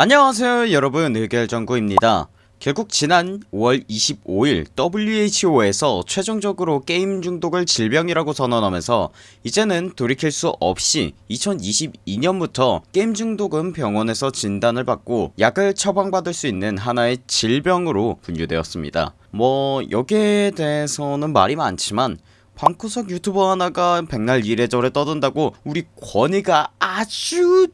안녕하세요 여러분. 의결정구입니다. 결국 지난 5월 25일 WHO에서 최종적으로 게임 중독을 질병이라고 선언하면서 이제는 돌이킬 수 없이 2022년부터 게임 중독은 병원에서 진단을 받고 약을 처방받을 수 있는 하나의 질병으로 분류되었습니다. 뭐 여기에 대해서는 말이 많지만 방구석 유튜버 하나가 백날 이래저래 떠든다고 우리 권위가 아주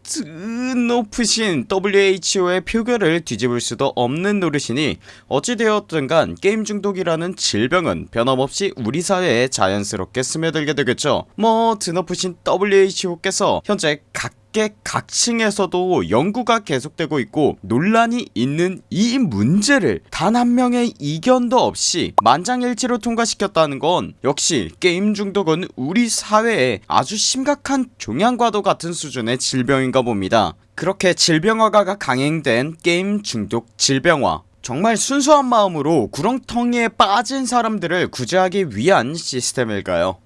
높으신 WHO의 표결을 뒤집을 수도 없는 노릇이니 어찌되었든 간 게임 중독이라는 질병은 변함없이 우리 사회에 자연스럽게 스며들게 되겠죠. 뭐 드높으신 WHO께서 현재 각 각계각층에서도 연구가 계속되고 있고 논란이 있는 이 문제를 단 한 명의 이견도 없이 만장일치로 통과시켰다는 건 역시 게임 중독은 우리 사회에 아주 심각한 종양과도 같은 수준의 질병인가 봅니다. 그렇게 질병화가 강행된 게임 중독 질병화. 정말 순수한 마음으로 구렁텅이에 빠진 사람들을 구제하기 위한 시스템일까요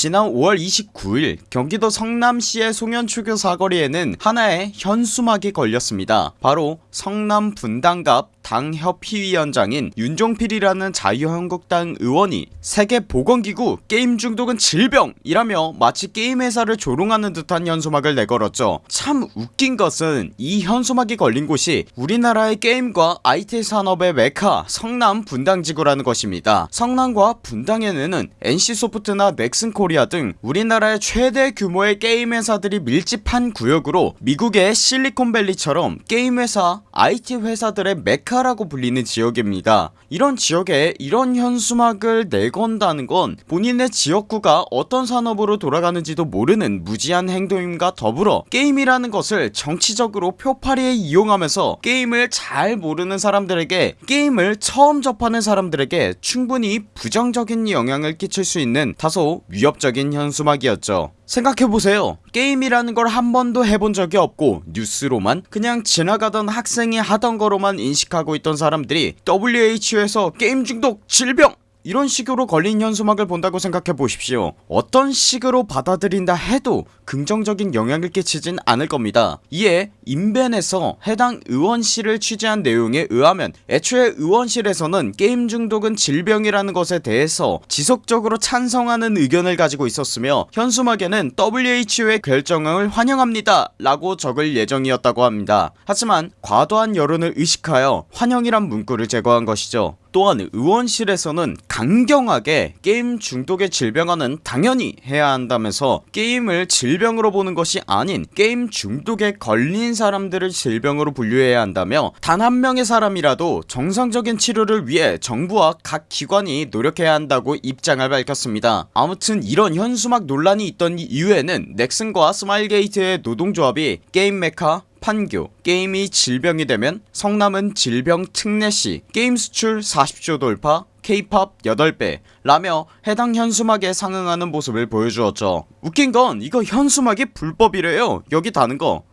지난 5월 29일 경기도 성남시의 송현초교 사거리에는 하나의 현수막이 걸렸습니다. 바로 성남 분당갑 당협위원장인 윤종필이라는 자유한국당 의원이 세계보건기구 게임 중독은 질병이라며 마치 게임 회사를 조롱하는 듯한 현수막을 내걸었죠. 참 웃긴 것은 이 현수막이 걸린 곳이 우리나라의 게임과 IT 산업의 메카 성남 분당지구라는 것입니다. 성남과 분당에는 NC소프트나 넥슨코리아 등 우리나라의 최대 규모의 게임 회사들이 밀집한 구역으로 미국의 실리콘밸리처럼 게임 회사 IT 회사들의 메카 라고 불리는 지역입니다. 이런 지역에 이런 현수막을 내건다는 건 본인의 지역구가 어떤 산업으로 돌아가는지도 모르는 무지한 행동임과 더불어 게임이라는 것을 정치적으로 표파리에 이용하면서 게임을 잘 모르는 사람들에게 게임을 처음 접하는 사람들에게 충분히 부정적인 영향을 끼칠 수 있는 다소 위협적인 현수막이었죠. 생각해보세요. 게임이라는 걸 한 번도 해본 적이 없고 뉴스로만 그냥 지나가던 학생이 하던 거로만 인식하고 있던 사람들이 WHO에서 게임 중독 질병 이런 식으로 걸린 현수막을 본다고 생각해보십시오. 어떤 식으로 받아들인다 해도 긍정적인 영향을 끼치진 않을 겁니다. 이에 인벤에서 해당 의원실을 취재한 내용에 의하면 애초에 의원실에서는 게임 중독은 질병이라는 것에 대해서 지속적으로 찬성하는 의견을 가지고 있었으며 현수막에는 WHO의 결정을 환영합니다 라고 적을 예정이었다고 합니다. 하지만 과도한 여론을 의식하여 환영이란 문구를 제거한 것이죠 또한 의원실에서는 강경하게 게임 중독의 질병화는 당연히 해야 한다면서 게임을 질병으로 보는 것이 아닌 게임 중독에 걸린 사람들을 질병으로 분류해야 한다며 단 한 명의 사람이라도 정상적인 치료를 위해 정부와 각 기관이 노력해야 한다고 입장을 밝혔습니다. 아무튼 이런 현수막 논란이 있던 이후에는 넥슨과 스마일게이트의 노동조합이 게임 메카 판교 게임이 질병이 되면 성남은 질병 특례시 게임 수출 40조 돌파 케이팝 8배 라며 해당 현수막에 상응하는 모습을 보여주었죠. 웃긴건 이거 현수막이 불법이래요. 여기 다는거.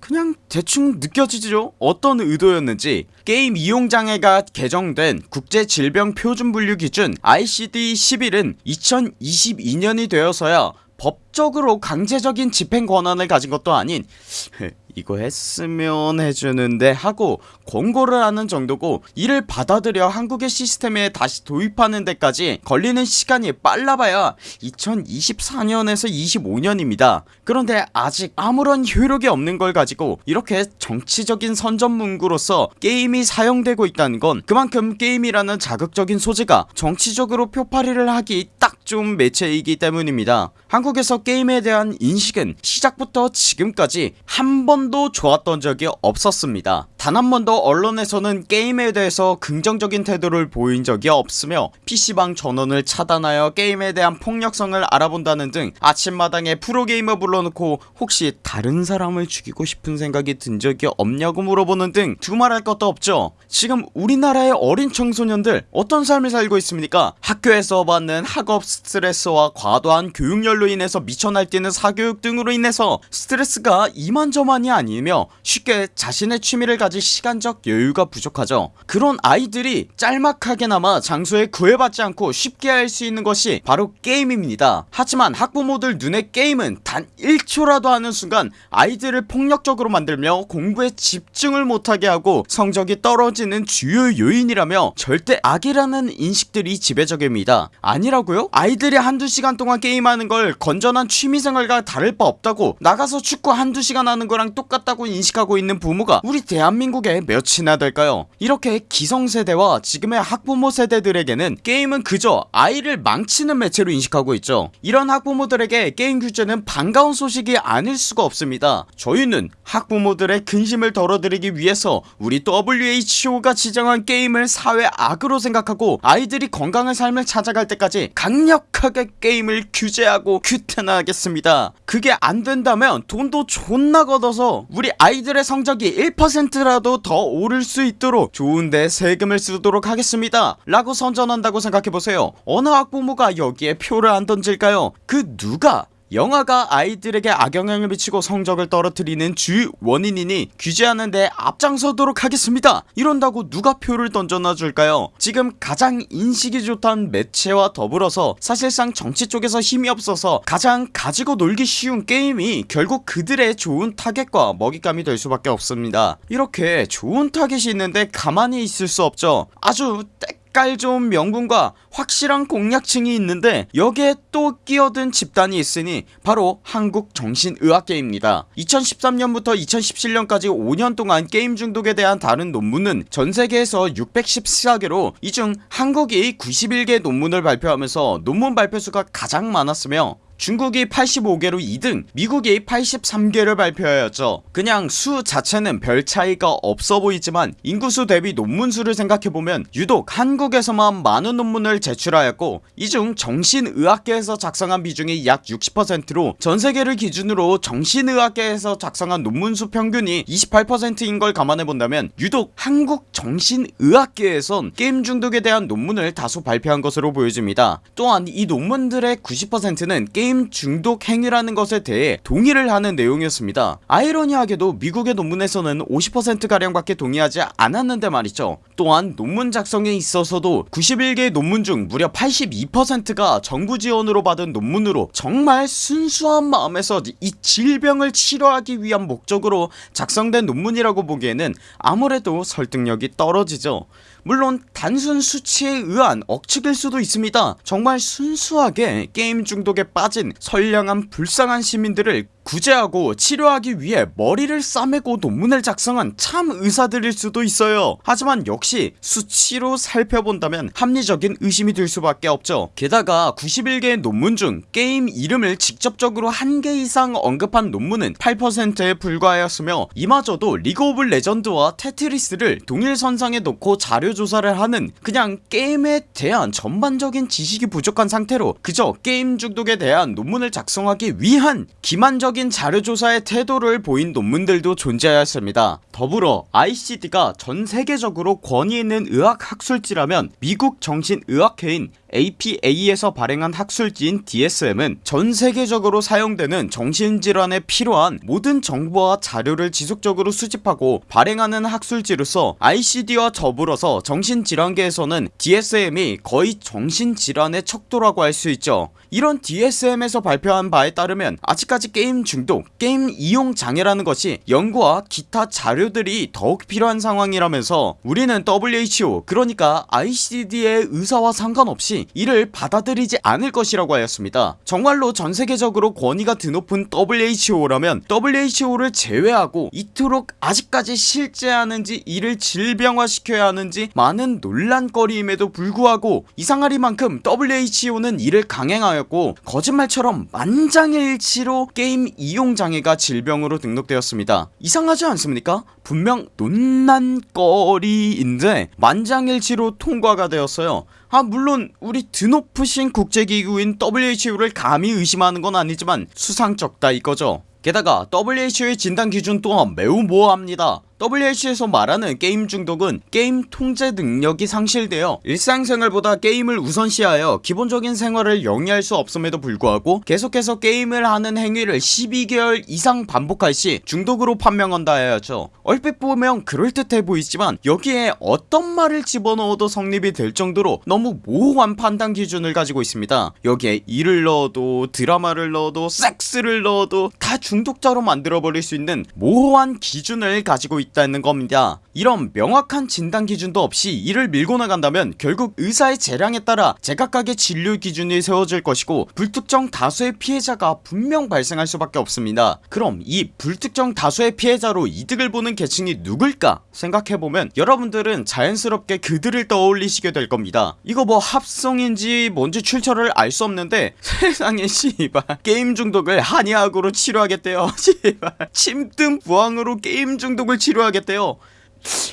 그냥 대충 느껴지죠? 어떤 의도였는지. 게임 이용장애가 개정된 국제질병표준분류 기준 ICD-11은 2022년이 되어서야 법적으로 강제적인 집행 권한을 가진 것도 아닌 이거 했으면 해주는데 하고 권고를 하는 정도고 이를 받아들여 한국의 시스템에 다시 도입하는 데까지 걸리는 시간이 빨라봐야 2024년에서 25년입니다. 그런데 아직 아무런 효력이 없는 걸 가지고 이렇게 정치적인 선전문구로서 게임이 사용되고 있다는 건 그만큼 게임이라는 자극적인 소재가 정치적으로 표파리를 하기 딱 좋은 매체이기 때문입니다. 한국에서 게임에 대한 인식은 시작부터 지금까지 한 번도 좋았던 적이 없었습니다. 단 한 번도 언론에서는 게임에 대해서 긍정적인 태도를 보인 적이 없으며 PC방 전원을 차단하여 게임에 대한 폭력성을 알아본다는 등 아침마당에 프로게이머 불러놓고 혹시 다른 사람을 죽이고 싶은 생각이 든 적이 없냐고 물어보는 등 두말할 것도 없죠. 지금 우리나라의 어린 청소년들 어떤 삶을 살고 있습니까? 학교에서 받는 학업 스트레스와 과도한 교육열로 인해서 미쳐 날뛰는 사교육 등으로 인해서 스트레스가 이만저만이 아니며 쉽게 자신의 취미를 가질 시간적 여유가 부족하죠. 그런 아이들이 짤막하게나마 장소에 구애받지 않고 쉽게 할 수 있는 것이 바로 게임입니다. 하지만 학부모들 눈에 게임은 단 1초라도 하는 순간 아이들을 폭력적으로 만들며 공부에 집중을 못하게 하고 성적이 떨어지는 주요 요인이라며 절대 악이라는 인식들이 지배적입니다. 아니라고요? 아이들이 한두 시간 동안 게임하는 걸 건전한 취미생활과 다를 바 없다고 나가서 축구 한두 시간 하는 거랑 똑같다고 인식하고 있는 부모가 우리 대한민국에 몇이나 될까요? 이렇게 기성세대와 지금의 학부모 세대들에게는 게임은 그저 아이를 망치는 매체로 인식하고 있죠. 이런 학부모들에게 게임 규제는 반가운 소식이 아닐 수가 없습니다. 저희는 학부모들의 근심을 덜어드리기 위해서 우리 WHO가 지정한 게임을 사회 악으로 생각하고 아이들이 건강한 삶을 찾아갈 때까지 강력 하게 게임을 규제하고 규탄하겠습니다. 그게 안된다면 돈도 존나 걷어서 우리 아이들의 성적이 1%라도 더 오를 수 있도록 좋은데 세금을 쓰도록 하겠습니다. 라고 선전한다고 생각해보세요. 어느 학부모가 여기에 표를 안 던질까요? 그 누가 영화가 아이들에게 악영향을 미치고 성적을 떨어뜨리는 주 원인이니 규제하는데 앞장서도록 하겠습니다. 이런다고 누가 표를 던져놔 줄까요? 지금 가장 인식이 좋다는 매체와 더불어서 사실상 정치 쪽에서 힘이 없어서 가장 가지고 놀기 쉬운 게임이 결국 그들의 좋은 타겟과 먹잇감이 될 수밖에 없습니다. 이렇게 좋은 타겟이 있는데 가만히 있을 수 없죠. 아주 때깔 좋은 명분과 확실한 공략층이 있는데 여기에 또 끼어든 집단이 있으니 바로 한국정신의학계입니다. 2013년부터 2017년까지 5년 동안 게임 중독에 대한 다룬 논문은 전세계에서 614개로 이 중 한국이 91개 논문을 발표하면서 논문 발표수가 가장 많았으며 중국이 85개로 2등 미국이 83개를 발표하였죠. 그냥 수 자체는 별 차이가 없어 보이지만 인구수 대비 논문수를 생각해보면 유독 한국에서만 많은 논문을 제출하였고 이 중 정신의학계에서 작성한 비중이 약 60%로 전세계를 기준으로 정신의학계에서 작성한 논문수 평균이 28%인 걸 감안해본다면 유독 한국 정신의학계에선 게임 중독에 대한 논문을 다수 발표한 것으로 보여집니다. 또한 이 논문들의 90%는 게임 중독 행위라는 것에 대해 동의를 하는 내용이었습니다. 아이러니하게도 미국의 논문에서는 50%가량 밖에 동의하지 않았는데 말이죠. 또한 논문 작성에 있어서도 91개의 논문 중 무려 82%가 정부 지원으로 받은 논문으로 정말 순수한 마음에서 이 질병을 치료하기 위한 목적으로 작성된 논문이라고 보기에는 아무래도 설득력이 떨어지죠 물론 단순 수치에 의한 억측일 수도 있습니다. 정말 순수하게 게임 중독에 빠진 선량한 불쌍한 시민들을 구제하고 치료하기 위해 머리를 싸매고 논문을 작성한 참 의사들일 수도 있어요. 하지만 역시 수치로 살펴본다면 합리적인 의심이 들 수밖에 없죠. 게다가 91개의 논문 중 게임 이름을 직접적으로 한 개 이상 언급한 논문은 8%에 불과하였으며 이마저도 리그 오브 레전드와 테트리스를 동일선상에 놓고 자료조사를 하는 그냥 게임에 대한 전반적인 지식이 부족한 상태로 그저 게임 중독에 대한 논문을 작성하기 위한 기만적 적인 자료조사의 태도를 보인 논문들도 존재하였습니다. 더불어 ICD가 전세계적으로 권위있는 의학학술지라면 미국 정신의학회인 APA에서 발행한 학술지인 DSM은 전세계적으로 사용되는 정신질환에 필요한 모든 정보와 자료를 지속적으로 수집하고 발행하는 학술지로서 ICD와 더불어서 정신질환계에서는 DSM이 거의 정신질환의 척도라고 할 수 있죠. 이런 DSM에서 발표한 바에 따르면 아직까지 게임 중독, 게임 이용 장애라는 것이 연구와 기타 자료들이 더욱 필요한 상황이라면서 우리는 WHO 그러니까 ICD의 의사와 상관없이 이를 받아들이지 않을 것이라고 하였습니다. 정말로 전세계적으로 권위가 드높은 WHO라면 WHO를 제외하고 이토록 아직까지 실제하는지 이를 질병화시켜야 하는지 많은 논란거리임에도 불구하고 이상하리만큼 WHO는 이를 강행하였고 거짓말처럼 만장일치로 게임 이용장애가 질병으로 등록되었습니다. 이상하지 않습니까? 분명 논란거리인데 만장일치로 통과가 되었어요 아 물론 우리 드높으신 국제기구인 WHO를 감히 의심하는 건 아니지만 수상쩍다 이거죠. 게다가 WHO의 진단기준 또한 매우 모호합니다 WH에서 말하는 게임 중독은 게임 통제 능력이 상실되어 일상생활보다 게임을 우선시하여 기본적인 생활을 영위할 수 없음에도 불구하고 계속해서 게임을 하는 행위를 12개월 이상 반복할 시 중독으로 판명한다 해야죠. 얼핏 보면 그럴듯해 보이지만 여기에 어떤 말을 집어넣어도 성립이 될 정도로 너무 모호한 판단 기준을 가지고 있습니다. 여기에 일을 넣어도 드라마를 넣어도 섹스를 넣어도 다 중독자로 만들어버릴 수 있는 모호한 기준을 가지고 있다는 겁니다 이런 명확한 진단 기준도 없이 이를 밀고 나간다면 결국 의사의 재량에 따라 제각각의 진료 기준이 세워질 것이고 불특정 다수의 피해자가 분명 발생할 수밖에 없습니다. 그럼 이 불특정 다수의 피해자로 이득을 보는 계층이 누굴까 생각해보면 여러분들은 자연스럽게 그들을 떠올리시게 될 겁니다. 이거 뭐 합성인지 뭔지 출처를 알 수 없는데 세상에 씨발. 게임 중독을 한의학으로 치료하겠대요. 씨발. 침뜸 부항으로 게임 중독을 치료하겠대요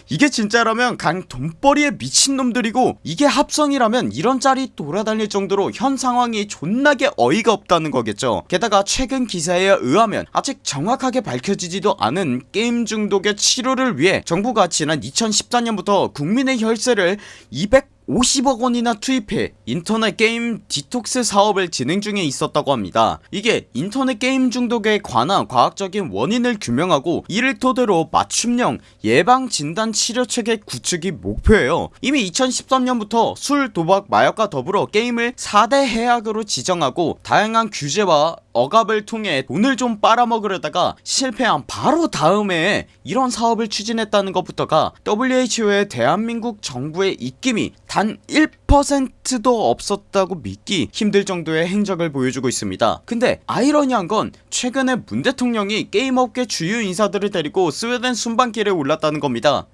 이게 진짜라면 걍 돈벌이에 미친놈들이고 이게 합성이라면 이런 짤이 돌아다닐 정도로 현 상황이 존나게 어이가 없다는 거겠죠. 게다가 최근 기사에 의하면 아직 정확하게 밝혀지지도 않은 게임 중독의 치료를 위해 정부가 지난 2014년부터 국민의 혈세를 200 50억 원이나 투입해 인터넷 게임 디톡스 사업을 진행 중에 있었다고 합니다. 이게 인터넷 게임 중독에 관한 과학적인 원인을 규명하고 이를 토대로 맞춤형 예방 진단 치료 체계 구축이 목표예요. 이미 2013년부터 술 도박 마약과 더불어 게임을 4대 해악으로 지정하고 다양한 규제와 억압을 통해 돈을 좀 빨아먹으려다가 실패한 바로 다음에 이런 사업을 추진했다는 것부터가 WHO의 대한민국 정부의 입김이 단 1%도 없었다고 믿기 힘들 정도의 행적을 보여주고 있습니다 근데 아이러니한 건 최근에 문 대통령이 게임업계 주요 인사들을 데리고 스웨덴 순방길에 올랐다는 겁니다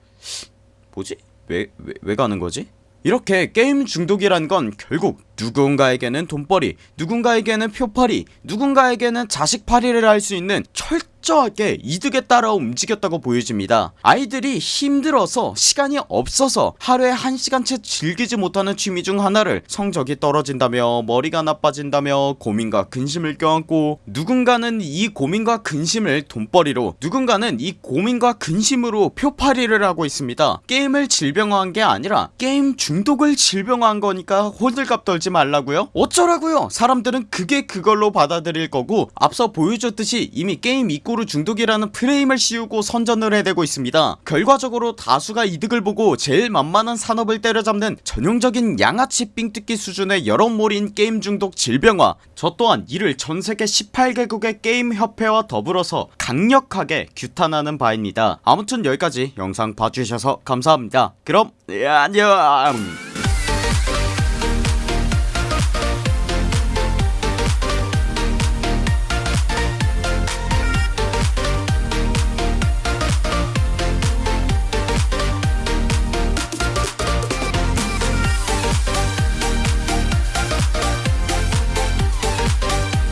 뭐지? 왜, 왜, 왜 가는 거지? 이렇게 게임 중독이란 건 결국 누군가에게는 돈벌이 누군가에게는 표팔이 누군가에게는 자식팔이를 할 수 있는 철저하게 이득에 따라 움직였다고 보여집니다. 아이들이 힘들어서 시간이 없어서 하루에 1시간 채 즐기지 못하는 취미 중 하나를 성적이 떨어진다며 머리가 나빠진다며 고민과 근심을 껴안고 누군가는 이 고민과 근심을 돈벌이로 누군가는 이 고민과 근심으로 표팔이를 하고 있습니다. 게임을 질병화한 게 아니라 게임 중독을 질병화한 거니까 호들갑 떨지 말라고요? 어쩌라고요? 사람들은 그게 그걸로 받아들일 거고 앞서 보여줬듯이 이미 게임 입고 로 중독이라는 프레임을 씌우고 선전을 해대고 있습니다. 결과적으로 다수가 이득을 보고 제일 만만한 산업을 때려잡는 전형적인 양아치 삥뜯기 수준의 여러몰인 게임 중독 질병화. 저 또한 이를 전세계 18개국의 게임 협회와 더불어서 강력하게 규탄하는 바입니다. 아무튼 여기까지 영상 봐주셔서 감사합니다. 그럼 예, 안녕